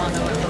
i don't Illinois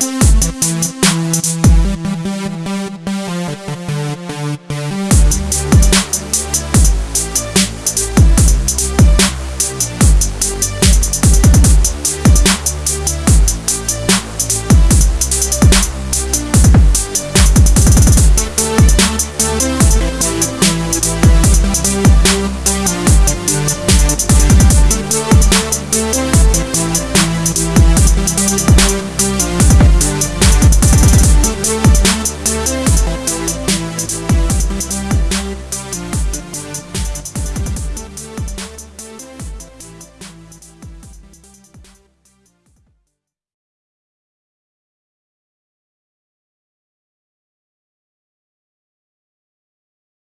We'll be right back.